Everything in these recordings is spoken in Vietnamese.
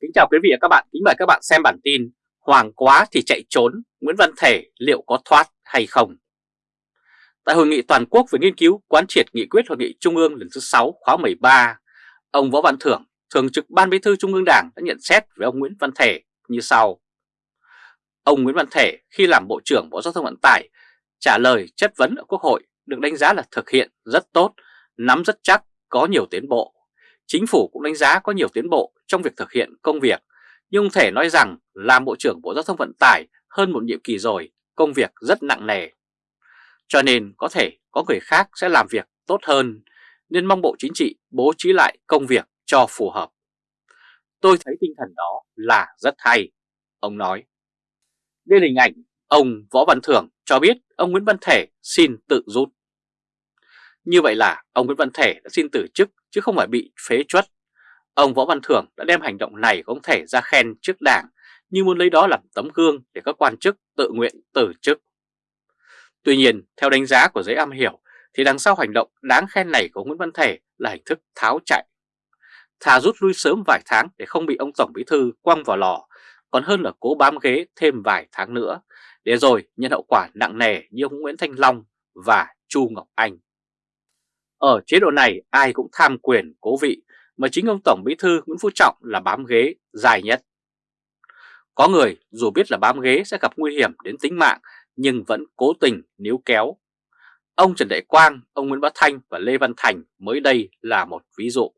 Kính chào quý vị và các bạn, kính mời các bạn xem bản tin Hoàng quá thì chạy trốn, Nguyễn Văn Thể liệu có thoát hay không? Tại hội nghị toàn quốc về nghiên cứu quán triệt nghị quyết hội nghị Trung ương lần thứ 6 khóa 13, ông Võ Văn Thưởng, Thường trực Ban Bí thư Trung ương Đảng đã nhận xét về ông Nguyễn Văn Thể như sau. Ông Nguyễn Văn Thể khi làm Bộ trưởng Bộ Giao thông Vận tải trả lời chất vấn ở Quốc hội được đánh giá là thực hiện rất tốt, nắm rất chắc, có nhiều tiến bộ. Chính phủ cũng đánh giá có nhiều tiến bộ trong việc thực hiện công việc, nhưng không thể nói rằng làm Bộ trưởng Bộ Giao thông Vận tải hơn một nhiệm kỳ rồi, công việc rất nặng nề. Cho nên có thể có người khác sẽ làm việc tốt hơn, nên mong Bộ Chính trị bố trí lại công việc cho phù hợp. Tôi thấy tinh thần đó là rất hay, ông nói. Đây là hình ảnh ông Võ Văn Thưởng cho biết ông Nguyễn Văn Thể xin tự rút. Như vậy là ông Nguyễn Văn Thể đã xin từ chức chứ không phải bị phế truất. Ông Võ Văn Thưởng đã đem hành động này của ông Thể ra khen trước đảng như muốn lấy đó làm tấm gương để các quan chức tự nguyện từ chức. Tuy nhiên, theo đánh giá của giới am hiểu thì đằng sau hành động đáng khen này của Nguyễn Văn Thể là hình thức tháo chạy. Thà rút lui sớm vài tháng để không bị ông Tổng Bí Thư quăng vào lò, còn hơn là cố bám ghế thêm vài tháng nữa, để rồi nhận hậu quả nặng nề như ông Nguyễn Thanh Long và Chu Ngọc Anh. Ở chế độ này ai cũng tham quyền cố vị mà chính ông Tổng Bí Thư Nguyễn Phú Trọng là bám ghế dài nhất. Có người dù biết là bám ghế sẽ gặp nguy hiểm đến tính mạng nhưng vẫn cố tình níu kéo. Ông Trần Đại Quang, ông Nguyễn Bá Thanh và Lê Văn Thành mới đây là một ví dụ.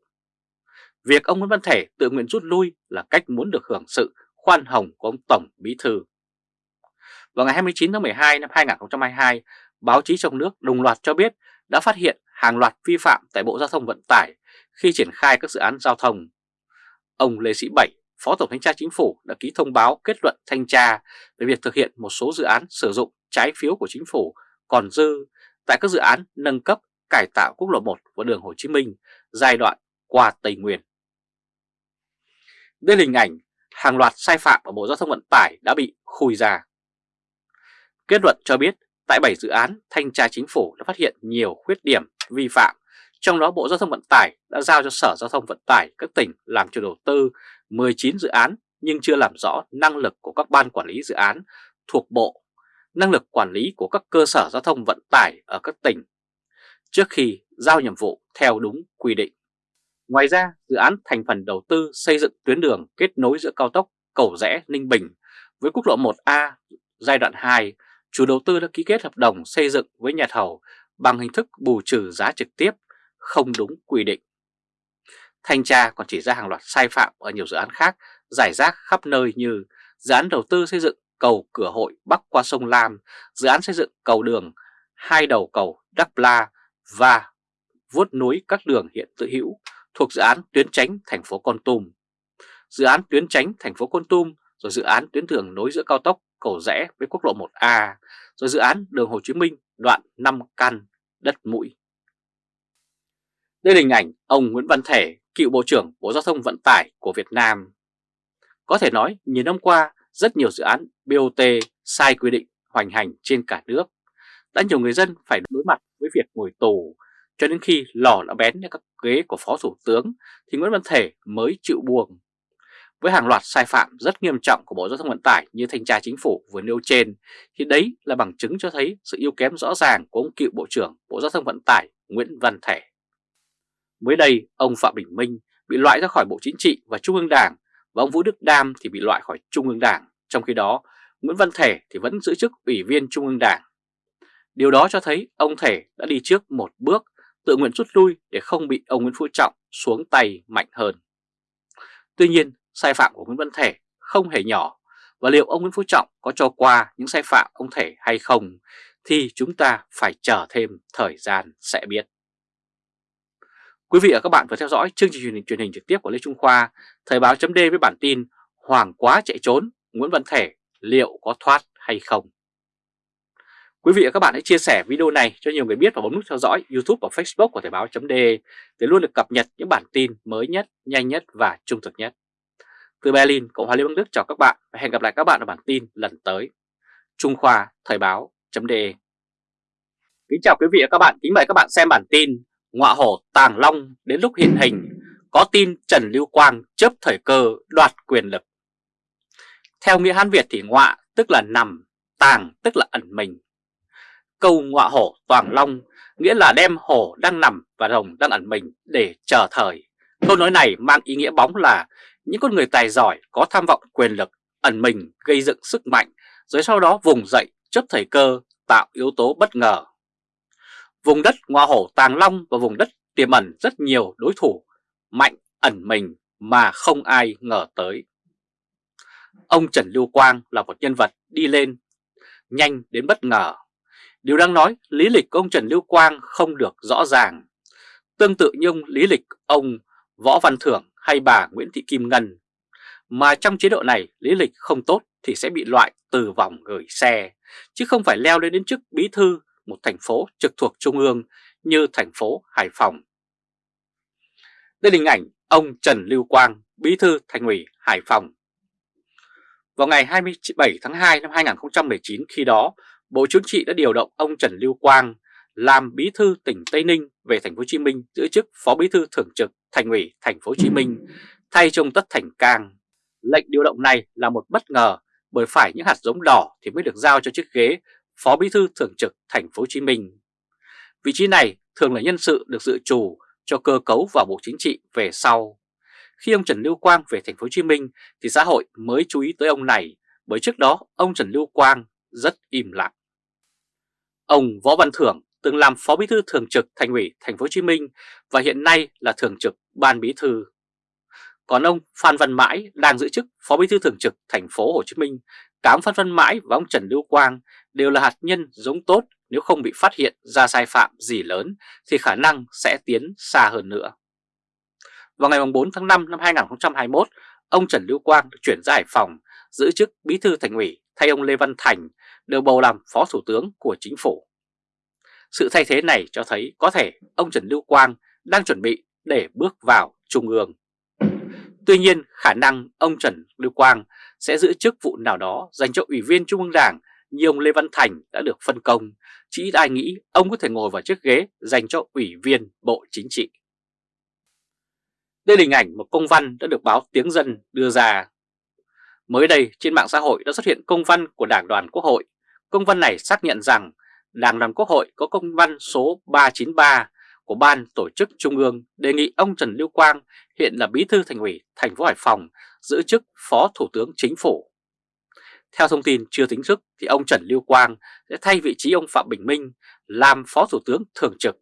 Việc ông Nguyễn Văn Thể tự nguyện rút lui là cách muốn được hưởng sự khoan hồng của ông Tổng Bí Thư. Vào ngày 29 tháng 12 năm 2022, báo chí trong nước đồng loạt cho biết đã phát hiện hàng loạt vi phạm tại Bộ Giao thông Vận tải khi triển khai các dự án giao thông. Ông Lê Sĩ Bảy, Phó Tổng Thanh tra Chính phủ đã ký thông báo kết luận thanh tra về việc thực hiện một số dự án sử dụng trái phiếu của Chính phủ còn dư tại các dự án nâng cấp cải tạo quốc lộ 1 và đường Hồ Chí Minh giai đoạn qua Tây Nguyên. Đây là hình ảnh hàng loạt sai phạm ở Bộ Giao thông Vận tải đã bị khui ra. Kết luận cho biết tại 7 dự án, Thanh tra Chính phủ đã phát hiện nhiều khuyết điểm vi phạm, trong đó Bộ Giao thông Vận tải đã giao cho Sở Giao thông Vận tải các tỉnh làm chủ đầu tư 19 dự án nhưng chưa làm rõ năng lực của các ban quản lý dự án thuộc Bộ, năng lực quản lý của các cơ sở giao thông vận tải ở các tỉnh, trước khi giao nhiệm vụ theo đúng quy định. Ngoài ra, dự án thành phần đầu tư xây dựng tuyến đường kết nối giữa cao tốc Cầu Rẽ Ninh Bình với quốc lộ 1A giai đoạn 2, chủ đầu tư đã ký kết hợp đồng xây dựng với nhà thầu bằng hình thức bù trừ giá trực tiếp, không đúng quy định. Thanh tra còn chỉ ra hàng loạt sai phạm ở nhiều dự án khác giải rác khắp nơi như dự án đầu tư xây dựng cầu cửa hội bắc qua sông Lam, dự án xây dựng cầu đường hai đầu cầu Đắk La và vuốt núi các đường hiện tự hữu thuộc dự án tuyến tránh thành phố Con Tum. Dự án tuyến tránh thành phố Con Tum rồi dự án tuyến đường nối giữa cao tốc cầu rẽ với quốc lộ 1A, rồi dự án đường Hồ Chí Minh đoạn 5 căn đất mũi. Đây là hình ảnh ông Nguyễn Văn Thể, cựu Bộ trưởng Bộ Giao thông Vận tải của Việt Nam. Có thể nói, nhiều năm qua, rất nhiều dự án BOT sai quy định hoành hành trên cả nước. Đã nhiều người dân phải đối mặt với việc ngồi tù, cho đến khi lò đã bén lên các ghế của Phó Thủ tướng thì Nguyễn Văn Thể mới chịu buông. Với hàng loạt sai phạm rất nghiêm trọng của Bộ Giao thông Vận tải như thanh tra chính phủ vừa nêu trên, thì đấy là bằng chứng cho thấy sự yếu kém rõ ràng của ông cựu Bộ trưởng Bộ Giao thông Vận tải Nguyễn Văn Thể. Mới đây, ông Phạm Bình Minh bị loại ra khỏi Bộ Chính trị và Trung ương Đảng và ông Vũ Đức Đam thì bị loại khỏi Trung ương Đảng. Trong khi đó, Nguyễn Văn Thể thì vẫn giữ chức Ủy viên Trung ương Đảng. Điều đó cho thấy ông Thể đã đi trước một bước tự nguyện rút lui để không bị ông Nguyễn Phú Trọng xuống tay mạnh hơn. Tuy nhiên, sai phạm của Nguyễn Văn Thể không hề nhỏ và liệu ông Nguyễn Phú Trọng có cho qua những sai phạm ông Thể hay không thì chúng ta phải chờ thêm thời gian sẽ biết. Quý vị và các bạn vừa theo dõi chương trình truyền hình, truyền hình trực tiếp của Lê Trung Khoa, Thời báo chấm với bản tin Hoàng quá chạy trốn, Nguyễn Văn Thể liệu có thoát hay không? Quý vị và các bạn hãy chia sẻ video này cho nhiều người biết và bấm nút theo dõi YouTube và Facebook của Thời báo.de để luôn được cập nhật những bản tin mới nhất, nhanh nhất và trung thực nhất. Từ Berlin, Cộng hòa Liên bang Đức chào các bạn và hẹn gặp lại các bạn ở bản tin lần tới. Trung Khoa Thời báo chấm Kính chào quý vị và các bạn, kính mời các bạn xem bản tin Ngọa hổ Tàng Long đến lúc hiện hình có tin Trần Lưu Quang chấp thời cơ đoạt quyền lực. Theo nghĩa Hán Việt thì ngọa tức là nằm, tàng tức là ẩn mình. Câu ngọa hổ toàn long nghĩa là đem hổ đang nằm và rồng đang ẩn mình để chờ thời. Câu nói này mang ý nghĩa bóng là những con người tài giỏi có tham vọng quyền lực, ẩn mình gây dựng sức mạnh, rồi sau đó vùng dậy chấp thời cơ tạo yếu tố bất ngờ. Vùng đất ngoa hổ tàng long và vùng đất tiềm ẩn rất nhiều đối thủ mạnh ẩn mình mà không ai ngờ tới. Ông Trần Lưu Quang là một nhân vật đi lên nhanh đến bất ngờ. Điều đang nói lý lịch của ông Trần Lưu Quang không được rõ ràng. Tương tự như ông lý lịch ông Võ Văn Thưởng hay bà Nguyễn Thị Kim Ngân. Mà trong chế độ này lý lịch không tốt thì sẽ bị loại từ vòng gửi xe, chứ không phải leo lên đến chức bí thư một thành phố trực thuộc Trung ương như thành phố Hải Phòng. Đây là hình ảnh ông Trần Lưu Quang, bí thư thành ủy Hải Phòng. Vào ngày 27 tháng 2 năm 2019 khi đó, Bộ Chính trị đã điều động ông Trần Lưu Quang làm bí thư tỉnh Tây Ninh về thành phố Hồ Chí Minh giữ chức phó bí thư thường trực thành ủy, thành phố Hồ Chí Minh, thay cho ông Tất Thành Cang. Lệnh điều động này là một bất ngờ, bởi phải những hạt giống đỏ thì mới được giao cho chiếc ghế phó bí thư thường trực thành phố Hồ Chí Minh. Vị trí này thường là nhân sự được dự trù cho cơ cấu vào Bộ Chính trị về sau. Khi ông Trần Lưu Quang về thành phố Hồ Chí Minh thì xã hội mới chú ý tới ông này, bởi trước đó ông Trần Lưu Quang rất im lặng. Ông Võ Văn Thưởng từng làm phó bí thư thường trực thành ủy thành phố Hồ Chí Minh và hiện nay là thường trực ban bí thư. Còn ông Phan Văn Mãi đang giữ chức phó bí thư thường trực thành phố Hồ Chí Minh, cám Phan Văn Mãi và ông Trần Lưu Quang đều là hạt nhân giống tốt nếu không bị phát hiện ra sai phạm gì lớn thì khả năng sẽ tiến xa hơn nữa. Vào ngày 4 tháng 5 năm 2021, ông Trần Lưu Quang được chuyển ra Hải Phòng giữ chức bí thư thành ủy thay ông Lê Văn Thành được bầu làm phó thủ tướng của chính phủ. Sự thay thế này cho thấy có thể ông Trần Lưu Quang đang chuẩn bị để bước vào Trung ương. Tuy nhiên khả năng ông Trần Lưu Quang sẽ giữ chức vụ nào đó dành cho Ủy viên Trung ương Đảng như ông Lê Văn Thành đã được phân công, chỉ ai nghĩ ông có thể ngồi vào chiếc ghế dành cho Ủy viên Bộ Chính trị. Đây là hình ảnh một công văn đã được báo Tiếng Dân đưa ra. Mới đây trên mạng xã hội đã xuất hiện công văn của Đảng đoàn Quốc hội. Công văn này xác nhận rằng Đảng đoàn Quốc hội có công văn số 393 của Ban Tổ chức Trung ương đề nghị ông Trần Lưu Quang, hiện là Bí thư Thành ủy thành phố Hải Phòng, giữ chức Phó Thủ tướng Chính phủ. Theo thông tin chưa tính thức thì ông Trần Lưu Quang sẽ thay vị trí ông Phạm Bình Minh làm Phó Thủ tướng Thường trực.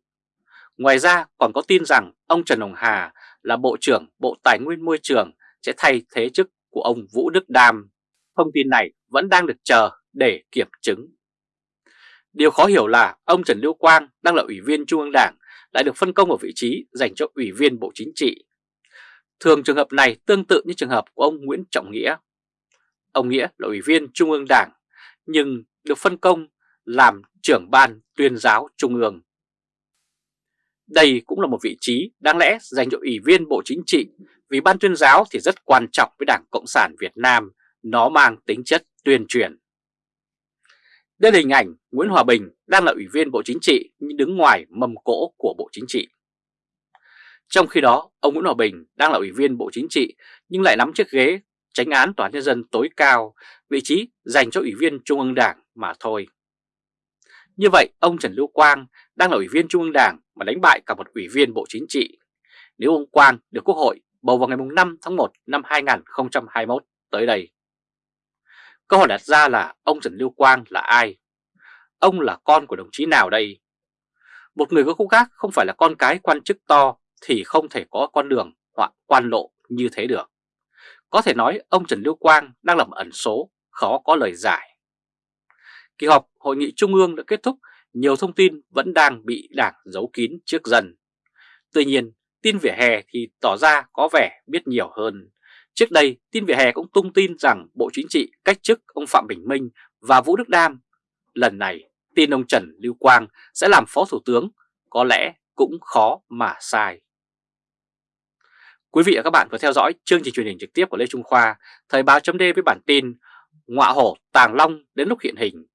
Ngoài ra còn có tin rằng ông Trần Hồng Hà là Bộ trưởng Bộ Tài nguyên Môi trường sẽ thay thế chức của ông Vũ Đức Đam. Thông tin này vẫn đang được chờ để kiểm chứng. Điều khó hiểu là ông Trần Lưu Quang đang là Ủy viên Trung ương Đảng lại được phân công ở vị trí dành cho Ủy viên Bộ Chính trị. Thường trường hợp này tương tự như trường hợp của ông Nguyễn Trọng Nghĩa. Ông Nghĩa là Ủy viên Trung ương Đảng nhưng được phân công làm trưởng ban tuyên giáo Trung ương. Đây cũng là một vị trí đáng lẽ dành cho Ủy viên Bộ Chính trị vì ban tuyên giáo thì rất quan trọng với Đảng Cộng sản Việt Nam, nó mang tính chất tuyên truyền. Đây là hình ảnh Nguyễn Hòa Bình đang là Ủy viên Bộ Chính trị nhưng đứng ngoài mâm cỗ của Bộ Chính trị. Trong khi đó, ông Nguyễn Hòa Bình đang là Ủy viên Bộ Chính trị nhưng lại nắm chiếc ghế tránh án Tòa Nhân dân tối cao, vị trí dành cho Ủy viên Trung ương Đảng mà thôi. Như vậy, ông Trần Lưu Quang đang là Ủy viên Trung ương Đảng mà đánh bại cả một Ủy viên Bộ Chính trị. Nếu ông Quang được Quốc hội bầu vào ngày 5 tháng 1 năm 2021 tới đây. Câu hỏi đặt ra là ông Trần Lưu Quang là ai? Ông là con của đồng chí nào đây? Một người có khúc khác không phải là con cái quan chức to thì không thể có con đường hoặc quan lộ như thế được. Có thể nói ông Trần Lưu Quang đang là một ẩn số, khó có lời giải. Kỳ họp Hội nghị Trung ương đã kết thúc, nhiều thông tin vẫn đang bị đảng giấu kín trước dần. Tuy nhiên, tin vỉa hè thì tỏ ra có vẻ biết nhiều hơn. Trước đây, tin vỉa hè cũng tung tin rằng Bộ Chính trị cách chức ông Phạm Bình Minh và Vũ Đức Đam. Lần này, tin ông Trần Lưu Quang sẽ làm Phó Thủ tướng, có lẽ cũng khó mà sai. Quý vị và các bạn vừa theo dõi chương trình truyền hình trực tiếp của Lê Trung Khoa, Thời báo chấm với bản tin Ngọa hổ tàng long đến lúc hiện hình.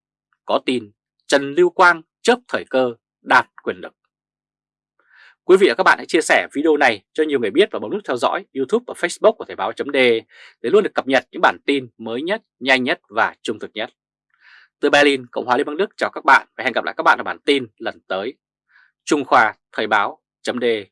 Có tin Trần Lưu Quang chớp thời cơ đạt quyền lực. Quý vị và các bạn hãy chia sẻ video này cho nhiều người biết và bấm nút theo dõi YouTube và Facebook của Thời báo .de để luôn được cập nhật những bản tin mới nhất, nhanh nhất và trung thực nhất. Từ Berlin, Cộng hòa Liên bang Đức chào các bạn và hẹn gặp lại các bạn ở bản tin lần tới. Trung Khoa Thời báo .de